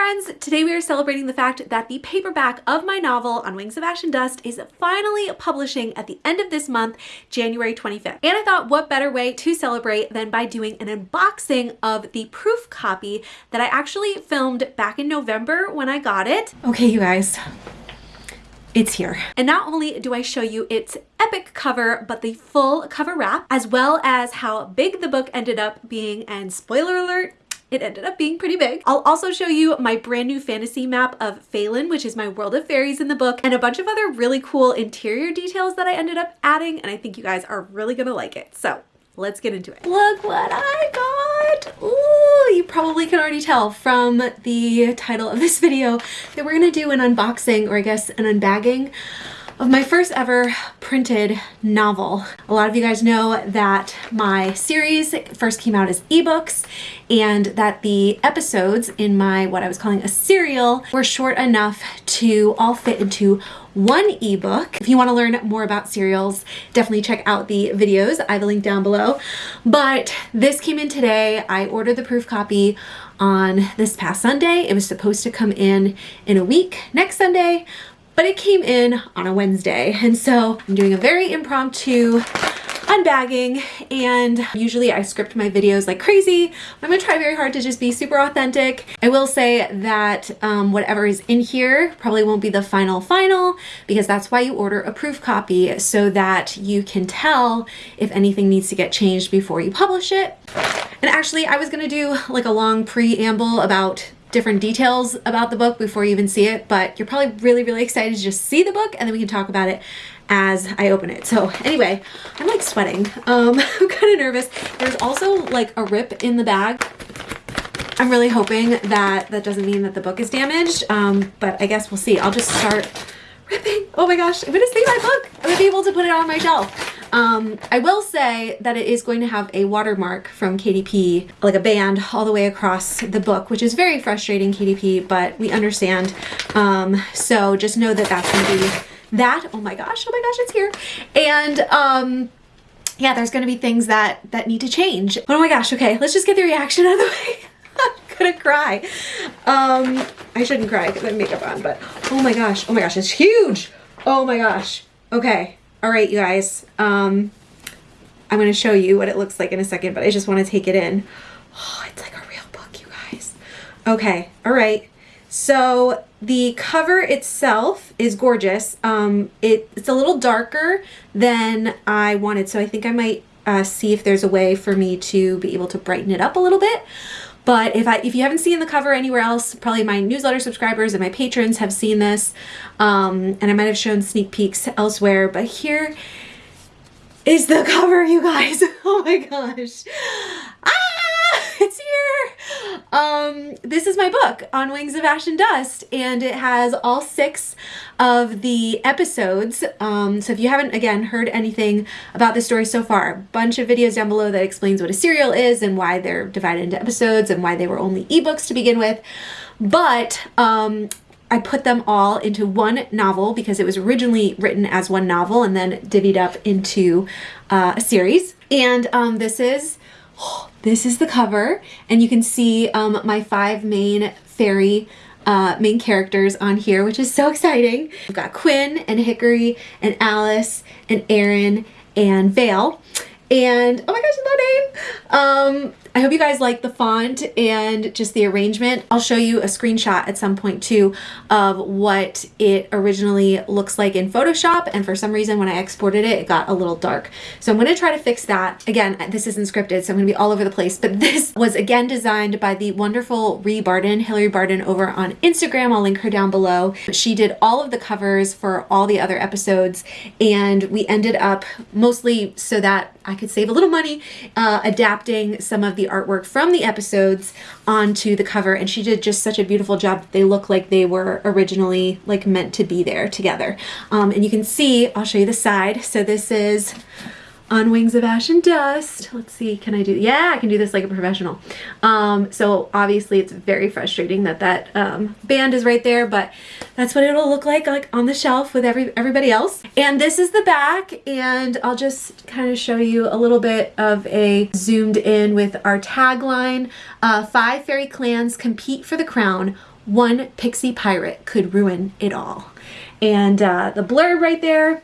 friends! Today we are celebrating the fact that the paperback of my novel On Wings of Ash and Dust is finally publishing at the end of this month, January 25th. And I thought what better way to celebrate than by doing an unboxing of the proof copy that I actually filmed back in November when I got it. Okay, you guys, it's here. And not only do I show you its epic cover, but the full cover wrap, as well as how big the book ended up being, and spoiler alert, it ended up being pretty big. I'll also show you my brand new fantasy map of Phelan, which is my world of fairies in the book, and a bunch of other really cool interior details that I ended up adding, and I think you guys are really gonna like it. So let's get into it. Look what I got! Ooh, you probably can already tell from the title of this video that we're gonna do an unboxing, or I guess an unbagging of my first ever printed novel. A lot of you guys know that my series first came out as ebooks and that the episodes in my what I was calling a serial were short enough to all fit into one ebook. If you want to learn more about serials, definitely check out the videos. I have a link down below. But this came in today. I ordered the proof copy on this past Sunday. It was supposed to come in in a week next Sunday, but it came in on a Wednesday. And so I'm doing a very impromptu unbagging and usually I script my videos like crazy. I'm gonna try very hard to just be super authentic. I will say that um, whatever is in here probably won't be the final final because that's why you order a proof copy so that you can tell if anything needs to get changed before you publish it. And actually I was gonna do like a long preamble about different details about the book before you even see it, but you're probably really, really excited to just see the book and then we can talk about it as I open it. So anyway, I'm like sweating. Um, I'm kind of nervous. There's also like a rip in the bag. I'm really hoping that that doesn't mean that the book is damaged, um, but I guess we'll see. I'll just start ripping. Oh my gosh, I'm gonna see my book. I'm gonna be able to put it on my shelf. Um, I will say that it is going to have a watermark from KDP, like a band all the way across the book, which is very frustrating, KDP, but we understand. Um, so just know that that's going to be that. Oh my gosh, oh my gosh, it's here. And um, yeah, there's going to be things that, that need to change. Oh my gosh, okay, let's just get the reaction out of the way. I'm gonna cry. Um, I shouldn't cry because I have makeup on, but oh my gosh, oh my gosh, it's huge. Oh my gosh. Okay, all right, you guys. Um, I'm going to show you what it looks like in a second, but I just want to take it in. Oh, it's like a real book, you guys. Okay, all right. So the cover itself is gorgeous. Um, it, it's a little darker than I wanted, so I think I might uh, see if there's a way for me to be able to brighten it up a little bit. But if I if you haven't seen the cover anywhere else, probably my newsletter subscribers and my patrons have seen this. Um, and I might have shown sneak peeks elsewhere, but here is the cover, you guys. Oh my gosh. Here. Um, this is my book, On Wings of Ash and Dust, and it has all six of the episodes. Um, so if you haven't, again, heard anything about this story so far, a bunch of videos down below that explains what a serial is and why they're divided into episodes and why they were only ebooks to begin with. But um, I put them all into one novel because it was originally written as one novel and then divvied up into uh, a series. And um, this is this is the cover and you can see um, my five main fairy uh, main characters on here, which is so exciting. We've got Quinn and Hickory and Alice and Aaron and Vale. And oh my gosh, the name! Um, I hope you guys like the font and just the arrangement. I'll show you a screenshot at some point too of what it originally looks like in Photoshop and for some reason when I exported it, it got a little dark. So I'm going to try to fix that. Again, this isn't scripted so I'm going to be all over the place, but this was again designed by the wonderful Ree Barden, Hillary Barden over on Instagram. I'll link her down below. She did all of the covers for all the other episodes and we ended up mostly so that I could save a little money uh, adapting some of the artwork from the episodes onto the cover and she did just such a beautiful job they look like they were originally like meant to be there together. Um, and you can see I'll show you the side. So this is on Wings of Ash and Dust. Let's see, can I do, yeah, I can do this like a professional. Um, so obviously it's very frustrating that that um, band is right there, but that's what it'll look like like on the shelf with every everybody else. And this is the back and I'll just kind of show you a little bit of a zoomed in with our tagline. Uh, five fairy clans compete for the crown. One pixie pirate could ruin it all. And uh, the blurb right there,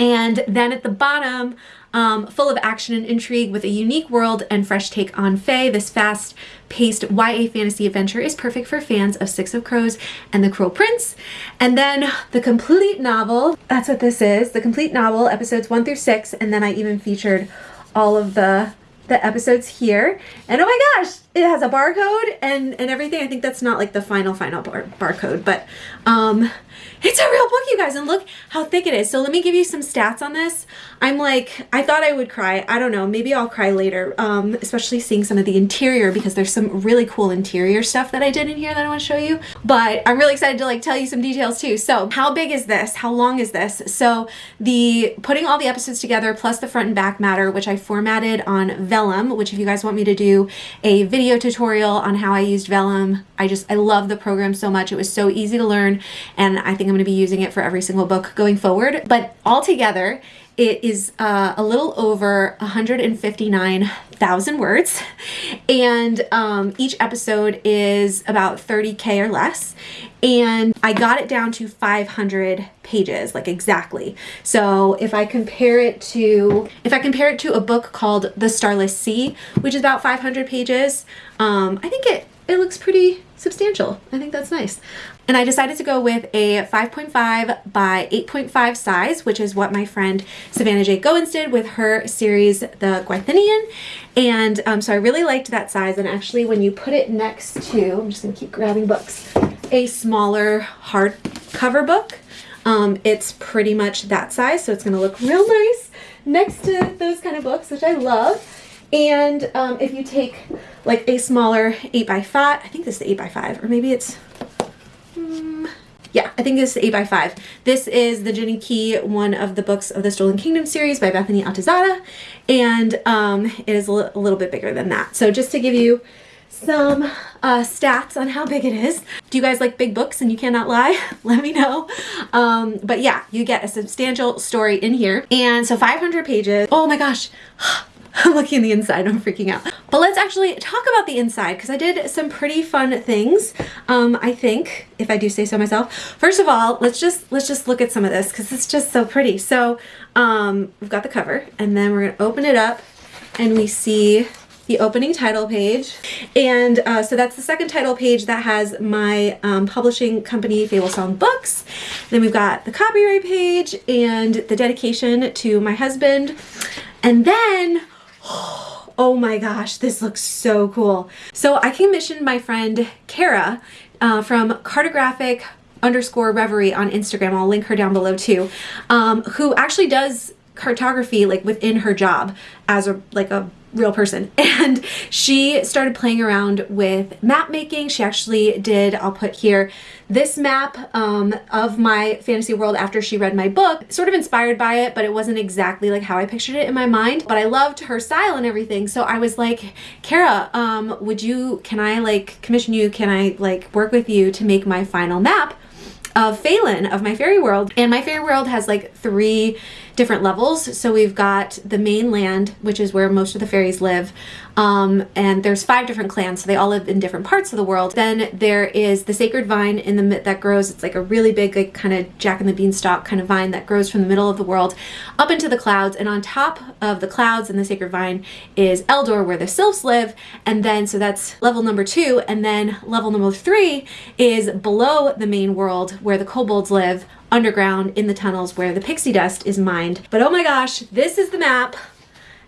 and then at the bottom, um, full of action and intrigue with a unique world and fresh take on Fae. This fast-paced YA fantasy adventure is perfect for fans of Six of Crows and The Cruel Prince. And then the complete novel, that's what this is, the complete novel, episodes one through six, and then I even featured all of the the episodes here. And oh my gosh, it has a barcode and, and everything. I think that's not like the final, final bar barcode, but um, it's a real book, you guys, and look how thick it is. So let me give you some stats on this. I'm like, I thought I would cry. I don't know, maybe I'll cry later, um, especially seeing some of the interior because there's some really cool interior stuff that I did in here that I want to show you. But I'm really excited to like tell you some details too. So how big is this? How long is this? So the putting all the episodes together plus the front and back matter, which I formatted on Vellum, which if you guys want me to do a video tutorial on how I used Vellum, I just, I love the program so much. It was so easy to learn and I think I'm going to be using it for every single book going forward. But altogether, it is uh, a little over 159,000 words, and um, each episode is about 30k or less. And I got it down to 500 pages, like exactly. So if I compare it to, if I compare it to a book called The Starless Sea, which is about 500 pages, um, I think it it looks pretty substantial. I think that's nice. And I decided to go with a 5.5 by 8.5 size, which is what my friend Savannah J. Goins did with her series, The Gwythienian. And um, so I really liked that size. And actually when you put it next to, I'm just gonna keep grabbing books, a smaller hardcover book, um, it's pretty much that size. So it's gonna look real nice next to those kind of books, which I love. And um, if you take like a smaller 8 by 5 I think this is the 8 by 5 or maybe it's yeah, I think this is 8 by 5 This is the Jinn Key, one of the books of the Stolen Kingdom series by Bethany Atazadeh, and um, it is a, a little bit bigger than that. So just to give you some uh, stats on how big it is. Do you guys like big books and you cannot lie? Let me know. Um, but yeah, you get a substantial story in here. And so 500 pages. Oh my gosh. I'm looking at the inside, I'm freaking out. But let's actually talk about the inside because I did some pretty fun things, um, I think, if I do say so myself. First of all, let's just let's just look at some of this because it's just so pretty. So um, we've got the cover and then we're gonna open it up and we see the opening title page. And uh, so that's the second title page that has my um, publishing company, Fable Song Books. Then we've got the copyright page and the dedication to my husband. And then oh my gosh, this looks so cool. So I commissioned my friend Kara uh, from Cartographic underscore reverie on Instagram. I'll link her down below too, um, who actually does cartography like within her job as a like a real person. And she started playing around with map making. She actually did I'll put here this map um, of my fantasy world after she read my book sort of inspired by it but it wasn't exactly like how I pictured it in my mind. But I loved her style and everything. So I was like Kara um, would you can I like commission you? Can I like work with you to make my final map of Phelan of my fairy world and my fairy world has like three different levels. So we've got the mainland, which is where most of the fairies live. Um, and there's five different clans, so they all live in different parts of the world. Then there is the sacred vine in the mid- that grows. It's like a really big, like kind of Jack and the Beanstalk kind of vine that grows from the middle of the world up into the clouds. And on top of the clouds and the sacred vine is Eldor, where the sylphs live. And then so that's level number two. And then level number three is below the main world, where the kobolds live underground in the tunnels where the pixie dust is mined. But oh my gosh, this is the map.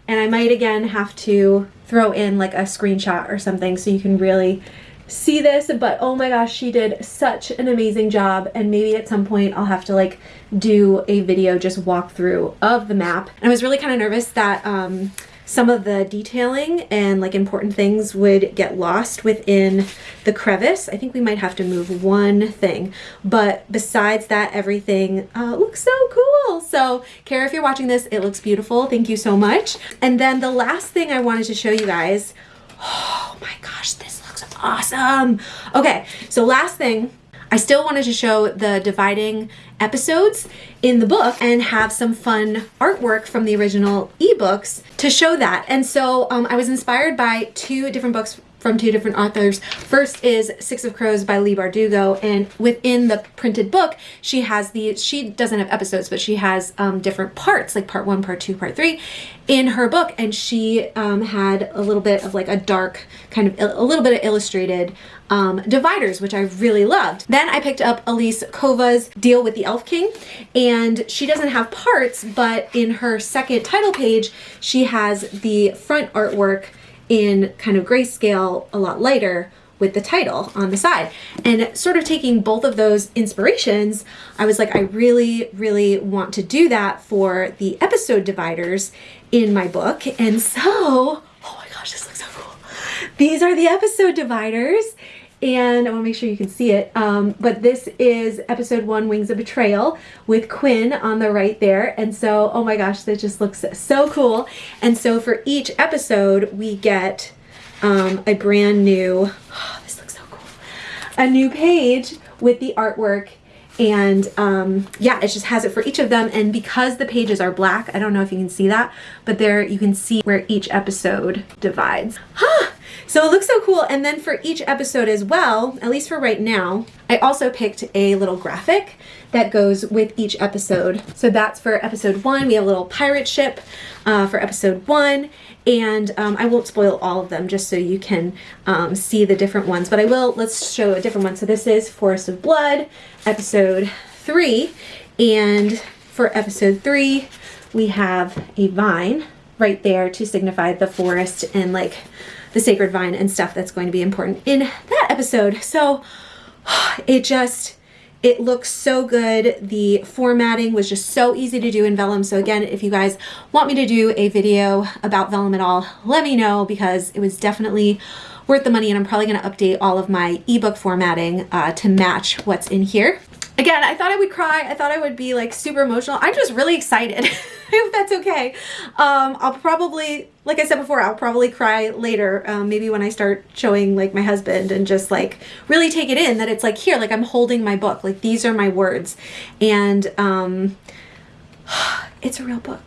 And I might again have to throw in like a screenshot or something so you can really see this but oh my gosh she did such an amazing job. And maybe at some point I'll have to like do a video just walk through of the map. And I was really kind of nervous that um some of the detailing and like important things would get lost within the crevice. I think we might have to move one thing, but besides that, everything uh, looks so cool. So Kara, if you're watching this, it looks beautiful. Thank you so much. And then the last thing I wanted to show you guys, oh my gosh, this looks awesome. Okay, so last thing, I still wanted to show the dividing episodes in the book and have some fun artwork from the original ebooks to show that. And so um, I was inspired by two different books from two different authors. First is Six of Crows by Leigh Bardugo, and within the printed book, she has the, she doesn't have episodes, but she has um, different parts, like part one, part two, part three, in her book, and she um, had a little bit of like a dark, kind of a little bit of illustrated um, dividers, which I really loved. Then I picked up Elise Kova's Deal with the Elf King, and she doesn't have parts, but in her second title page, she has the front artwork in kind of grayscale, a lot lighter with the title on the side. And sort of taking both of those inspirations, I was like, I really, really want to do that for the episode dividers in my book. And so, oh my gosh, this looks so cool. These are the episode dividers and I want to make sure you can see it. Um, but this is episode one, Wings of Betrayal, with Quinn on the right there. And so, oh my gosh, that just looks so cool. And so for each episode, we get um, a brand new, oh, this looks so cool, a new page with the artwork and um, yeah it just has it for each of them and because the pages are black I don't know if you can see that but there you can see where each episode divides so it looks so cool. And then for each episode as well at least for right now I also picked a little graphic that goes with each episode. So that's for episode one. We have a little pirate ship uh, for episode one. And um, I won't spoil all of them just so you can um, see the different ones but I will let's show a different one. So this is Forest of Blood episode three. And for episode three we have a vine right there to signify the forest and like the sacred vine and stuff that's going to be important in that episode so it just it looks so good. The formatting was just so easy to do in Vellum. So again, if you guys want me to do a video about Vellum at all, let me know because it was definitely worth the money and I'm probably going to update all of my ebook formatting uh, to match what's in here. Again, I thought I would cry. I thought I would be like super emotional. I'm just really excited. I hope that's okay. Um, I'll probably, like I said before, I'll probably cry later. Um, maybe when I start showing like my husband and just like really take it in that it's like here, like I'm holding my book. Like these are my words. And um, it's a real book.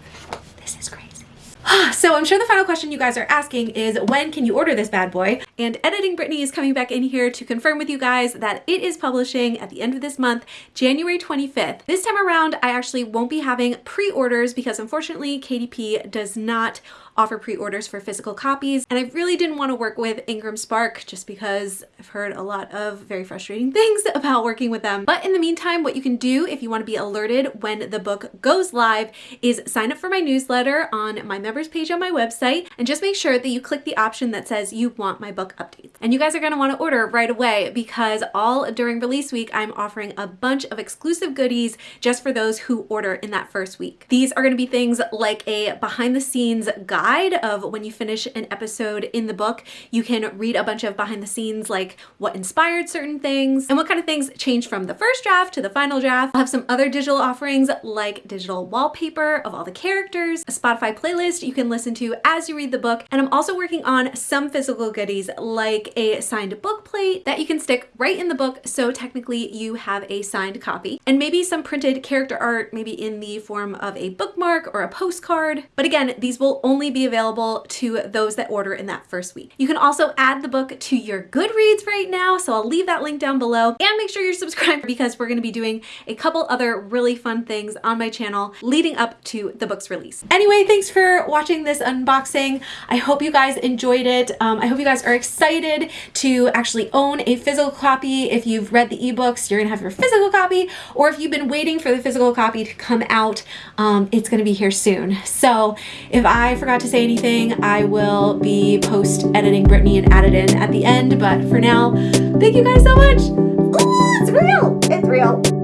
So I'm sure the final question you guys are asking is when can you order this bad boy? And Editing Brittany is coming back in here to confirm with you guys that it is publishing at the end of this month, January 25th. This time around, I actually won't be having pre-orders because unfortunately KDP does not offer pre-orders for physical copies. And I really didn't want to work with Ingram Spark just because I've heard a lot of very frustrating things about working with them. But in the meantime, what you can do if you want to be alerted when the book goes live is sign up for my newsletter on my members page on my website and just make sure that you click the option that says you want my book updates. And you guys are going to want to order right away because all during release week, I'm offering a bunch of exclusive goodies just for those who order in that first week. These are going to be things like a behind the scenes guide of when you finish an episode in the book, you can read a bunch of behind the scenes like what inspired certain things and what kind of things changed from the first draft to the final draft. I'll have some other digital offerings like digital wallpaper of all the characters, a Spotify playlist you can listen to as you read the book, and I'm also working on some physical goodies like a signed book plate that you can stick right in the book so technically you have a signed copy, and maybe some printed character art maybe in the form of a bookmark or a postcard. But again, these will only be available to those that order in that first week. You can also add the book to your Goodreads right now, so I'll leave that link down below and make sure you're subscribed because we're going to be doing a couple other really fun things on my channel leading up to the book's release. Anyway, thanks for watching this unboxing. I hope you guys enjoyed it. Um, I hope you guys are excited to actually own a physical copy. If you've read the ebooks, you're gonna have your physical copy, or if you've been waiting for the physical copy to come out, um, it's gonna be here soon. So if I forgot to say anything, I will be post editing Brittany and add it in at the end. But for now, thank you guys so much. Ooh, it's real. It's real.